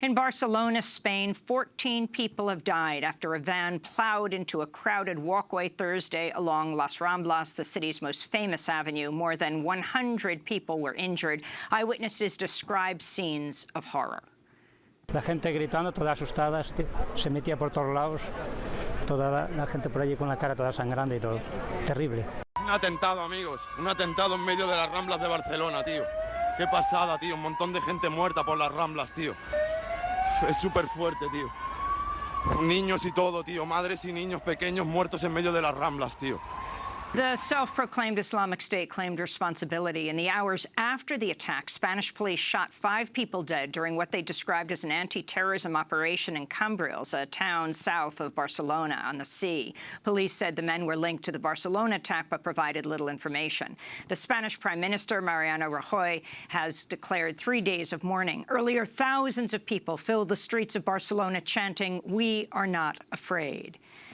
In Barcelona, Spain, 14 people have died after a van plowed into a crowded walkway Thursday along Las Ramblas, the city's most famous avenue. More than 100 people were injured. Eyewitnesses describe scenes of horror. La gente gritando, toda asustada, se metía por todos lados, toda la, la gente por allí con la cara toda sangrando y todo. Terrible. Un atentado, amigos. Un atentado en medio de las Ramblas de Barcelona, tío. Qué pasada, tío. Un montón de gente muerta por las Ramblas, tío. Es súper fuerte, tío. Niños y todo, tío. Madres y niños pequeños muertos en medio de las Ramblas, tío. The self-proclaimed Islamic State claimed responsibility. In the hours after the attack, Spanish police shot five people dead during what they described as an anti-terrorism operation in Cambrils, a town south of Barcelona on the sea. Police said the men were linked to the Barcelona attack but provided little information. The Spanish Prime Minister, Mariano Rajoy, has declared three days of mourning. Earlier, thousands of people filled the streets of Barcelona chanting, we are not afraid.